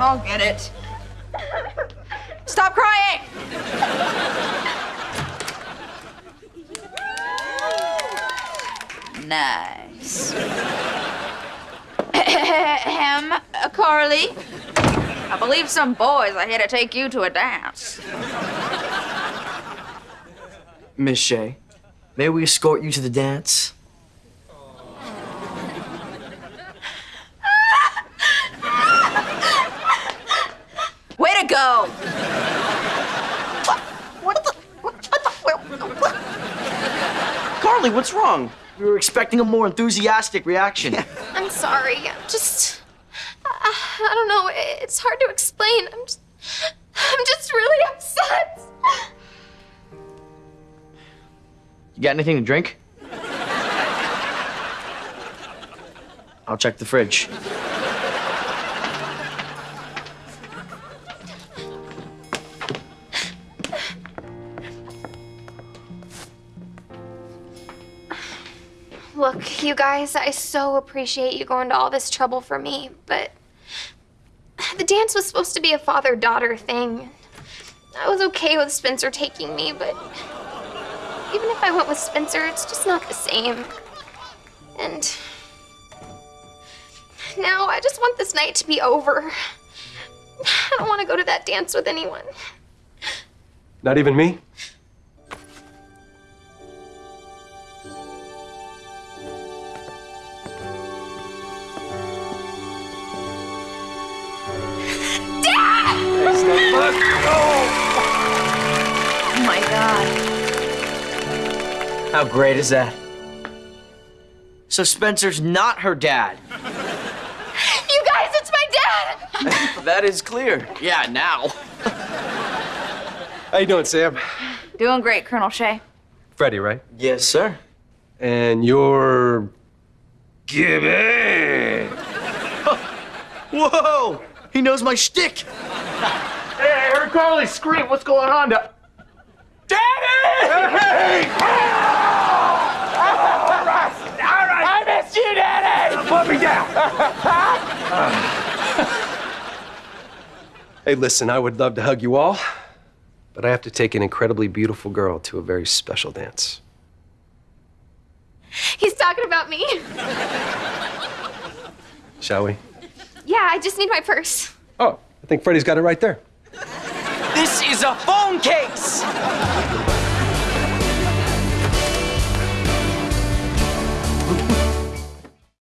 I'll get it. Stop crying! Nice. Ahem, uh, Carly. I believe some boys are here to take you to a dance. Miss Shay, may we escort you to the dance? Way to go! What the? What, what the? What, what? Carly, what's wrong? We were expecting a more enthusiastic reaction. I'm sorry. I'm just. I, I don't know. It's hard to explain. I'm just. I'm just really upset. You got anything to drink? I'll check the fridge. Look, you guys, I so appreciate you going to all this trouble for me, but the dance was supposed to be a father daughter thing. I was okay with Spencer taking me, but even if I went with Spencer, it's just not the same. And now I just want this night to be over. I don't want to go to that dance with anyone. Not even me? Oh my god. How great is that? So Spencer's not her dad. You guys, it's my dad! That is clear. Yeah, now. How you doing, Sam? Doing great, Colonel Shay. Freddie, right? Yes, sir. And you're... Gibby! Whoa! He knows my shtick. Hey, I heard Carly scream. What's going on? To... Daddy! Hey! All right, all right. I missed you, Daddy. Put me down. Hey, listen, I would love to hug you all, but I have to take an incredibly beautiful girl to a very special dance. He's talking about me. Shall we? Yeah, I just need my purse. Oh, I think Freddie's got it right there. This is a phone case.